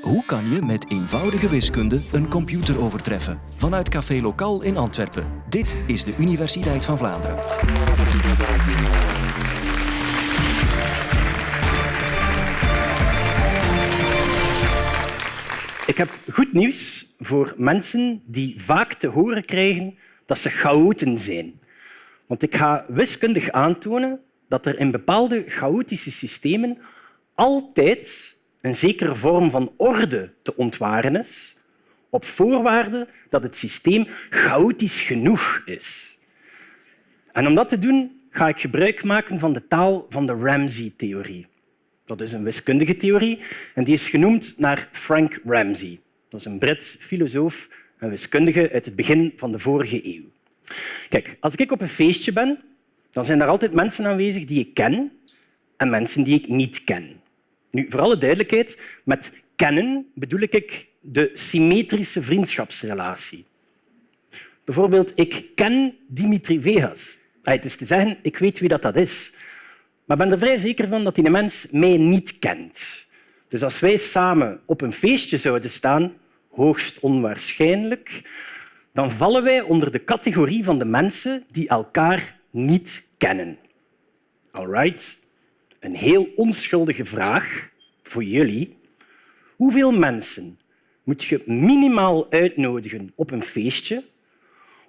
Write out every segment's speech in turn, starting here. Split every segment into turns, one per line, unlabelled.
Hoe kan je met eenvoudige wiskunde een computer overtreffen? Vanuit Café Lokaal in Antwerpen. Dit is de Universiteit van Vlaanderen.
Ik heb goed nieuws voor mensen die vaak te horen krijgen dat ze chaoten zijn. Want ik ga wiskundig aantonen dat er in bepaalde chaotische systemen altijd een zekere vorm van orde te ontwaren is, op voorwaarde dat het systeem chaotisch genoeg is. En om dat te doen ga ik gebruik maken van de taal van de Ramsey-theorie. Dat is een wiskundige theorie en die is genoemd naar Frank Ramsey. Dat is een Brits filosoof en wiskundige uit het begin van de vorige eeuw. Kijk, als ik op een feestje ben, dan zijn er altijd mensen aanwezig die ik ken en mensen die ik niet ken. Nu, voor alle duidelijkheid, met kennen bedoel ik de symmetrische vriendschapsrelatie. Bijvoorbeeld, ik ken Dimitri Vegas. Het is te zeggen, ik weet wie dat is. Maar ik ben er vrij zeker van dat die mens mij niet kent. Dus als wij samen op een feestje zouden staan, hoogst onwaarschijnlijk, dan vallen wij onder de categorie van de mensen die elkaar niet kennen. Alright? Een heel onschuldige vraag voor jullie. Hoeveel mensen moet je minimaal uitnodigen op een feestje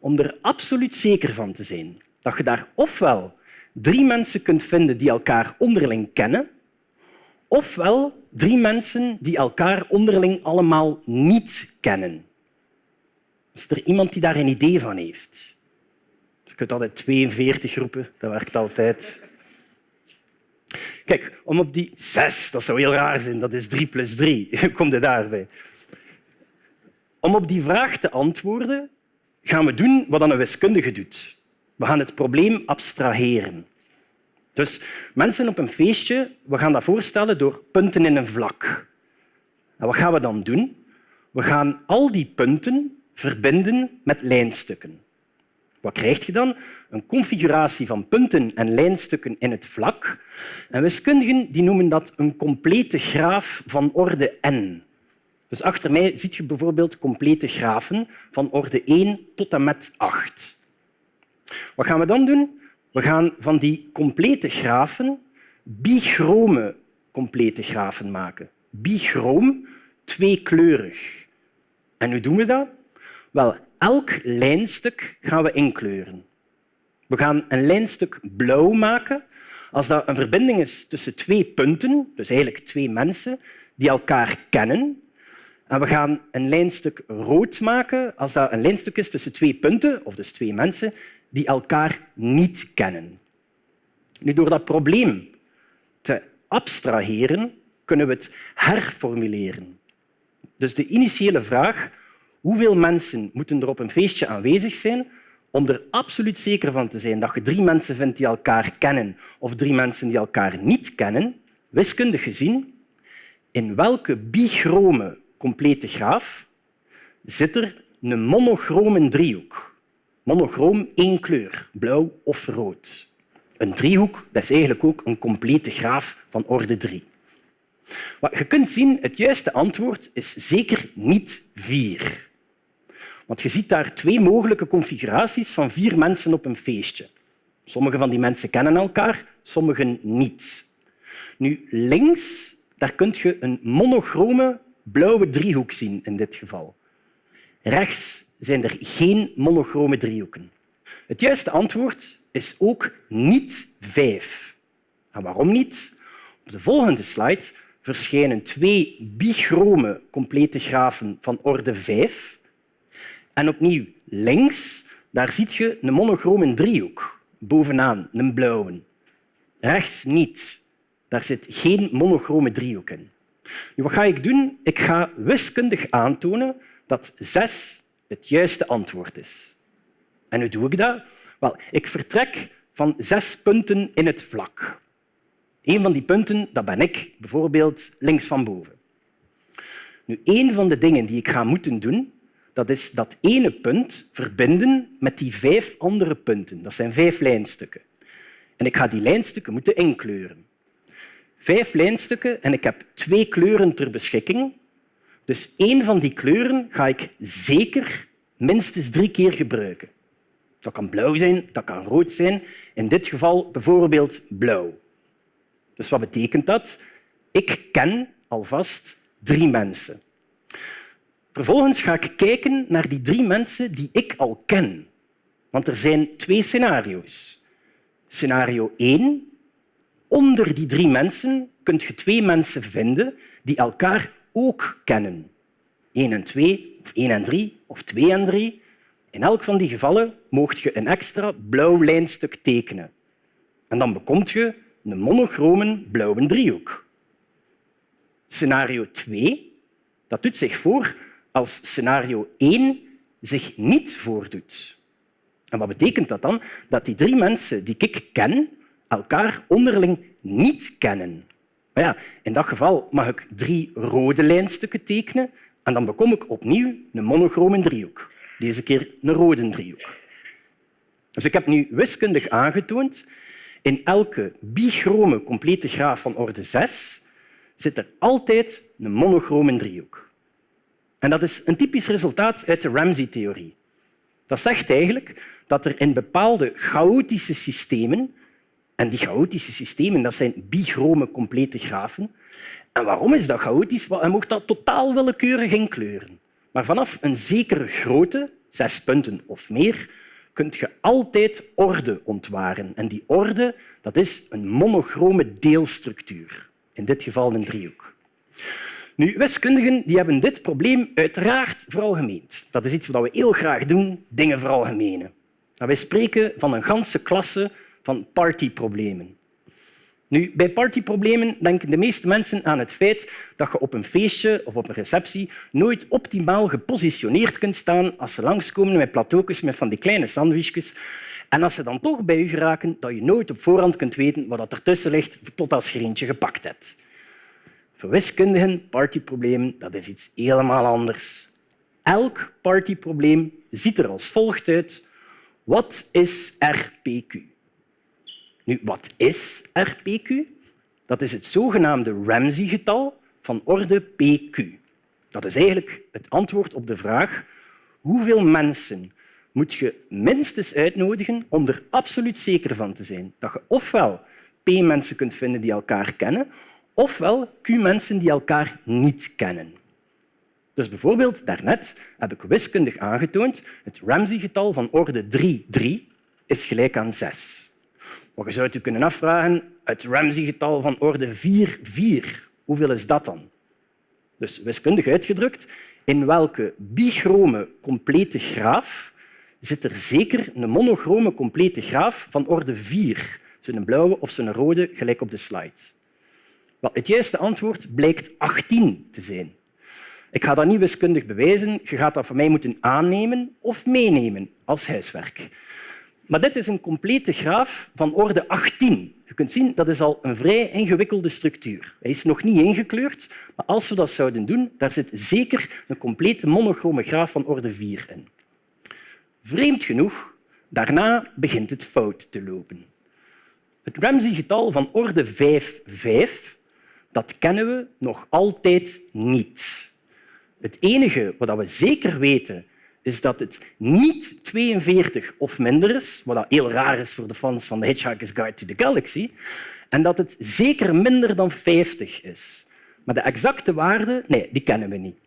om er absoluut zeker van te zijn dat je daar ofwel drie mensen kunt vinden die elkaar onderling kennen, ofwel drie mensen die elkaar onderling allemaal niet kennen. Is er iemand die daar een idee van heeft? Je kunt altijd 42 roepen, dat werkt altijd. Kijk, om op die zes, dat zou heel raar zijn, dat is drie plus drie. Kom je daarbij? Om op die vraag te antwoorden, gaan we doen wat een wiskundige doet. We gaan het probleem abstraheren. Dus mensen op een feestje, we gaan dat voorstellen door punten in een vlak. En wat gaan we dan doen? We gaan al die punten verbinden met lijnstukken. Wat krijg je dan? Een configuratie van punten en lijnstukken in het vlak. En wiskundigen die noemen dat een complete graaf van orde n. Dus achter mij zie je bijvoorbeeld complete grafen van orde 1 tot en met 8. Wat gaan we dan doen? We gaan van die complete grafen bichrome complete grafen maken. Bichroom, tweekleurig. En hoe doen we dat? Wel, elk lijnstuk gaan we inkleuren. We gaan een lijnstuk blauw maken als dat een verbinding is tussen twee punten, dus eigenlijk twee mensen, die elkaar kennen. En we gaan een lijnstuk rood maken als dat een lijnstuk is tussen twee punten, of dus twee mensen, die elkaar niet kennen. Nu, door dat probleem te abstraheren, kunnen we het herformuleren. Dus de initiële vraag hoeveel mensen moeten er op een feestje aanwezig zijn om er absoluut zeker van te zijn dat je drie mensen vindt die elkaar kennen of drie mensen die elkaar niet kennen, wiskundig gezien, in welke bichrome complete graaf zit er een monochrome driehoek. Monochroom één kleur, blauw of rood. Een driehoek dat is eigenlijk ook een complete graaf van orde 3. Wat je kunt zien, het juiste antwoord is zeker niet vier. Want je ziet daar twee mogelijke configuraties van vier mensen op een feestje. Sommige van die mensen kennen elkaar, sommigen niet. Nu, links daar kun je een monochrome blauwe driehoek zien in dit geval. Rechts zijn er geen monochrome driehoeken. Het juiste antwoord is ook niet vijf. En waarom niet? Op de volgende slide verschijnen twee bichrome complete grafen van orde 5 en opnieuw links, daar zie je een monochrome driehoek. Bovenaan, een blauwe. Rechts niet. Daar zit geen monochrome driehoek in. Nu, wat ga ik doen? Ik ga wiskundig aantonen dat zes het juiste antwoord is. En hoe doe ik dat? Wel, ik vertrek van zes punten in het vlak. Een van die punten dat ben ik, bijvoorbeeld links van boven. Nu, een van de dingen die ik ga moeten doen, dat is dat ene punt verbinden met die vijf andere punten. Dat zijn vijf lijnstukken. En ik ga die lijnstukken moeten inkleuren. Vijf lijnstukken en ik heb twee kleuren ter beschikking. Dus één van die kleuren ga ik zeker minstens drie keer gebruiken. Dat kan blauw zijn, dat kan rood zijn. In dit geval bijvoorbeeld blauw. Dus wat betekent dat? Ik ken alvast drie mensen. Vervolgens ga ik kijken naar die drie mensen die ik al ken. Want er zijn twee scenario's. Scenario 1. Onder die drie mensen kun je twee mensen vinden die elkaar ook kennen. 1 en 2, of 1 en 3, of 2 en 3. In elk van die gevallen mocht je een extra blauw lijnstuk tekenen. En dan bekomt je een monochrome blauwe driehoek. Scenario 2 dat doet zich voor als scenario 1 zich niet voordoet. En wat betekent dat dan? Dat die drie mensen die ik ken elkaar onderling niet kennen. Maar ja, in dat geval mag ik drie rode lijnstukken tekenen en dan bekom ik opnieuw een monochrome driehoek. Deze keer een rode driehoek. Dus ik heb nu wiskundig aangetoond in elke bichrome complete graaf van orde 6 zit er altijd een monochrome driehoek. En dat is een typisch resultaat uit de Ramsey-theorie. Dat zegt eigenlijk dat er in bepaalde chaotische systemen, en die chaotische systemen dat zijn bichrome complete grafen, en waarom is dat chaotisch? Hij mocht dat totaal willekeurig inkleuren. Maar vanaf een zekere grootte, zes punten of meer, kun je altijd orde ontwaren. En die orde dat is een monochrome deelstructuur, in dit geval een driehoek. Nu, wiskundigen die hebben dit probleem uiteraard veralgemeend. Dat is iets wat we heel graag doen, dingen veralgemenen. Wij spreken van een ganse klasse van partyproblemen. Nu, bij partyproblemen denken de meeste mensen aan het feit dat je op een feestje of op een receptie nooit optimaal gepositioneerd kunt staan als ze langskomen met plateaus met van die kleine sandwichjes. En als ze dan toch bij je geraken, dat je nooit op voorhand kunt weten wat ertussen ligt tot als je er eentje gepakt hebt. Voor wiskundigen, partyproblemen, dat is iets helemaal anders. Elk partyprobleem ziet er als volgt uit. Wat is RPQ? Nu, wat is RPQ? Dat is het zogenaamde Ramsey-getal van orde PQ. Dat is eigenlijk het antwoord op de vraag hoeveel mensen moet je minstens uitnodigen om er absoluut zeker van te zijn dat je ofwel P-mensen kunt vinden die elkaar kennen, ofwel Q-mensen die elkaar niet kennen. Dus bijvoorbeeld daarnet heb ik wiskundig aangetoond het Ramsey-getal van orde 3, 3 is gelijk aan 6. Maar je zou je kunnen afvragen, het Ramsey-getal van orde 4, 4, hoeveel is dat dan? Dus wiskundig uitgedrukt, in welke bichrome complete graaf zit er zeker een monochrome complete graaf van orde 4, zo'n blauwe of zo'n rode, gelijk op de slide. Wel, het juiste antwoord blijkt 18 te zijn. Ik ga dat niet wiskundig bewijzen. Je gaat dat van mij moeten aannemen of meenemen als huiswerk. Maar dit is een complete graaf van orde 18. Je kunt zien dat is al een vrij ingewikkelde structuur. Hij is nog niet ingekleurd, maar als we dat zouden doen, daar zit zeker een complete monochrome graaf van orde 4 in. Vreemd genoeg, daarna begint het fout te lopen. Het Ramsey-getal van orde 5, 5 dat kennen we nog altijd niet. Het enige wat we zeker weten is dat het niet 42 of minder is, wat heel raar is voor de fans van The Hitchhiker's Guide to the Galaxy, en dat het zeker minder dan 50 is. Maar de exacte waarde, nee, die kennen we niet.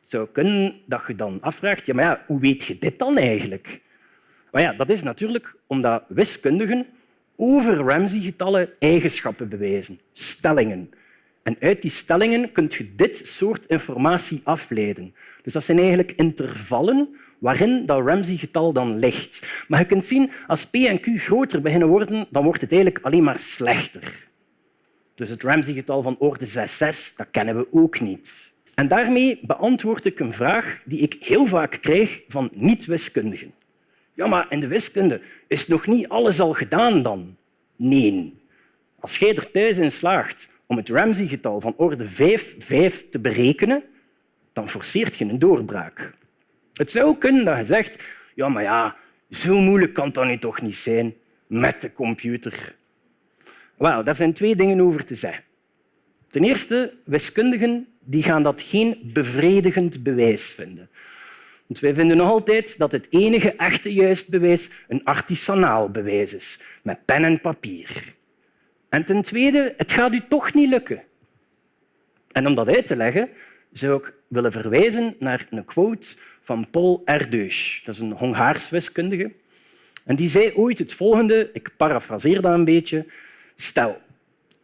Het zou kunnen dat je dan afvraagt, ja, maar ja, hoe weet je dit dan eigenlijk? Maar ja, dat is natuurlijk omdat wiskundigen over Ramsey-getallen eigenschappen bewijzen, stellingen. En uit die stellingen kun je dit soort informatie afleiden. Dus dat zijn eigenlijk intervallen waarin dat Ramsey-getal dan ligt. Maar je kunt zien, als P en Q groter beginnen worden, dan wordt het eigenlijk alleen maar slechter. Dus het Ramsey-getal van orde 6, 6 dat kennen we ook niet. En daarmee beantwoord ik een vraag die ik heel vaak krijg van niet-wiskundigen. Ja, maar in de wiskunde is nog niet alles al gedaan dan? Nee. Als jij er thuis in slaagt om het Ramsey-getal van orde 5, 5 te berekenen, dan forceert je een doorbraak. Het zou kunnen dat je zegt, ja, maar ja, zo moeilijk kan dat nu toch niet zijn met de computer. Wel, daar zijn twee dingen over te zeggen. Ten eerste, wiskundigen die gaan dat geen bevredigend bewijs vinden. Want wij vinden nog altijd dat het enige echte juist bewijs een artisanaal bewijs is, met pen en papier. En ten tweede, het gaat u toch niet lukken. En om dat uit te leggen, zou ik willen verwijzen naar een quote van Paul Erdős. Dat is een Hongaars wiskundige. En die zei ooit het volgende, ik parafraseer dat een beetje. Stel,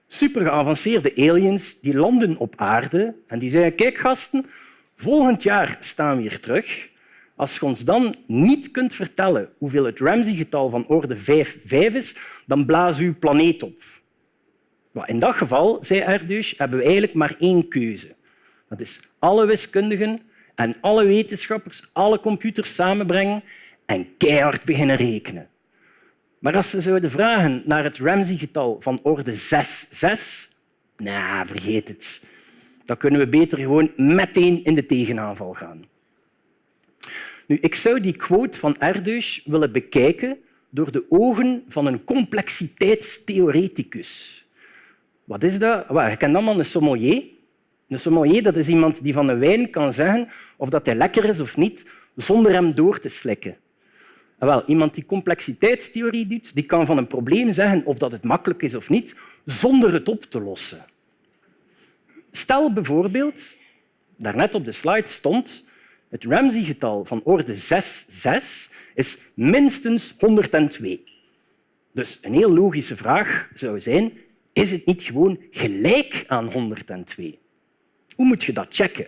super geavanceerde aliens die landen op aarde en die zeggen kijk gasten, volgend jaar staan we hier terug. Als je ons dan niet kunt vertellen hoeveel het Ramsey-getal van orde 5, 5 is, dan we uw planeet op. In dat geval, zei Erdős, hebben we eigenlijk maar één keuze. Dat is alle wiskundigen en alle wetenschappers, alle computers samenbrengen en keihard beginnen rekenen. Maar als ze zouden vragen naar het Ramsey-getal van orde 6, 6, nou, vergeet het. Dan kunnen we beter gewoon meteen in de tegenaanval gaan. Nu, ik zou die quote van Erdős willen bekijken door de ogen van een complexiteitstheoreticus. Wat is dat? je kent allemaal een sommelier. Een sommelier dat is iemand die van een wijn kan zeggen of dat hij lekker is of niet, zonder hem door te slikken. Wel, iemand die complexiteitstheorie doet, die kan van een probleem zeggen of dat het makkelijk is of niet, zonder het op te lossen. Stel bijvoorbeeld, daarnet op de slide stond, het Ramsey-getal van orde 6, 6 is minstens 102. Dus een heel logische vraag zou zijn, is het niet gewoon gelijk aan 102? Hoe moet je dat checken?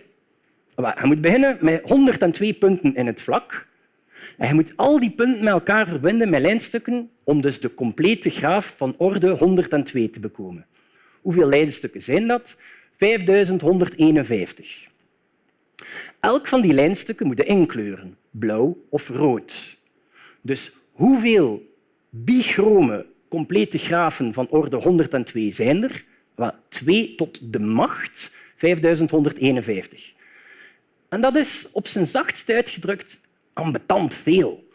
Je moet beginnen met 102 punten in het vlak. En je moet al die punten met elkaar verbinden met lijnstukken om dus de complete graaf van orde 102 te bekomen. Hoeveel lijnstukken zijn dat? 5151. Elk van die lijnstukken moet inkleuren, blauw of rood. Dus hoeveel bichrome complete grafen van orde 102 zijn er? Wel, 2 tot de macht 5151. En dat is op zijn zachtst uitgedrukt ambetant veel.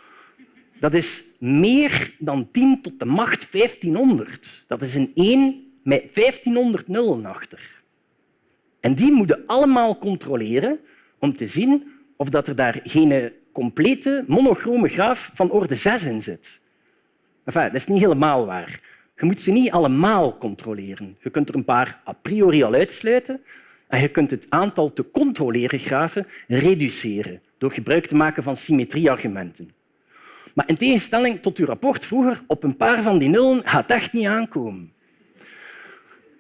Dat is meer dan 10 tot de macht 1500. Dat is een 1 met 1500 nullen achter. En die moeten allemaal controleren om te zien of dat er daar geen complete monochrome graaf van orde 6 in zit. Enfin, dat is niet helemaal waar. Je moet ze niet allemaal controleren. Je kunt er een paar a priori al uitsluiten en je kunt het aantal te controleren grafen reduceren door gebruik te maken van symmetrieargumenten. Maar in tegenstelling tot uw rapport vroeger, op een paar van die nullen gaat echt niet aankomen.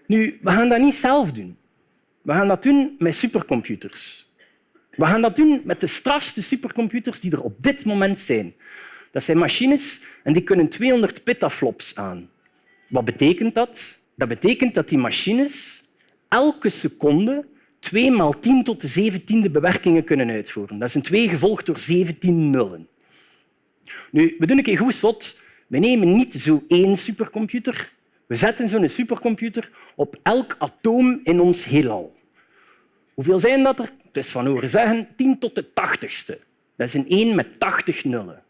Nu, we gaan dat niet zelf doen. We gaan dat doen met supercomputers. We gaan dat doen met de strafste supercomputers die er op dit moment zijn. Dat zijn machines en die kunnen 200 petaflops aan. Wat betekent dat? Dat betekent dat die machines elke seconde 2 maal 10 tot de zeventiende bewerkingen kunnen uitvoeren. Dat is een 2 gevolgd door 17 nullen. Nu, we doen een keer goed zot. We nemen niet zo één supercomputer. We zetten zo'n supercomputer op elk atoom in ons heelal. Hoeveel zijn dat er? Is van horen zeggen 10 tot de tachtigste. Dat is een 1 met 80 nullen.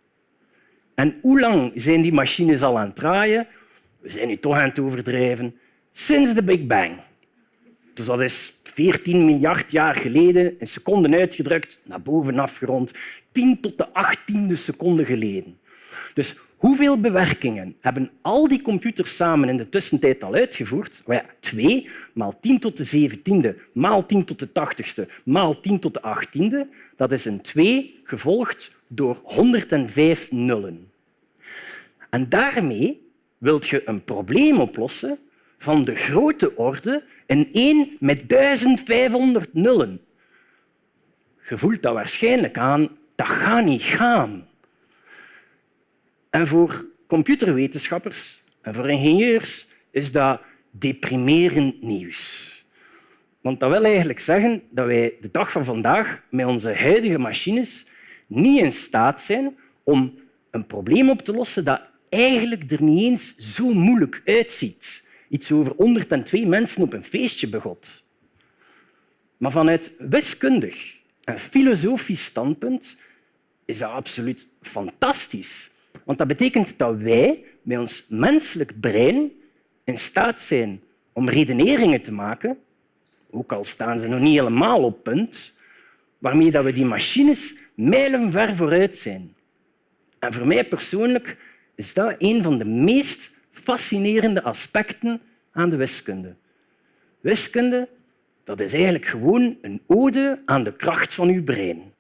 En hoe lang zijn die machines al aan het draaien? We zijn nu toch aan het overdrijven. Sinds de Big Bang. Dus dat is 14 miljard jaar geleden, in seconden uitgedrukt, naar boven afgerond, 10 tot de 18e seconde geleden. Dus hoeveel bewerkingen hebben al die computers samen in de tussentijd al uitgevoerd? Well, ja, 2 maal 10 tot de 17e maal 10 tot de 80ste maal 10 tot de 18e. Dat is een 2 gevolgd door 105 nullen. En daarmee wilt je een probleem oplossen van de grote orde een 1 met 1500 nullen. Je voelt dat waarschijnlijk aan. Dat gaat niet gaan. En voor computerwetenschappers en voor ingenieurs is dat deprimerend nieuws. Want dat wil eigenlijk zeggen dat wij de dag van vandaag met onze huidige machines niet in staat zijn om een probleem op te lossen dat eigenlijk er niet eens zo moeilijk uitziet iets over 102 mensen op een feestje begot. Maar vanuit wiskundig en filosofisch standpunt is dat absoluut fantastisch. Want dat betekent dat wij met ons menselijk brein in staat zijn om redeneringen te maken ook al staan ze nog niet helemaal op punt, waarmee dat we die machines mijlenver vooruit zijn. En voor mij persoonlijk is dat een van de meest fascinerende aspecten aan de wiskunde. Wiskunde dat is eigenlijk gewoon een ode aan de kracht van uw brein.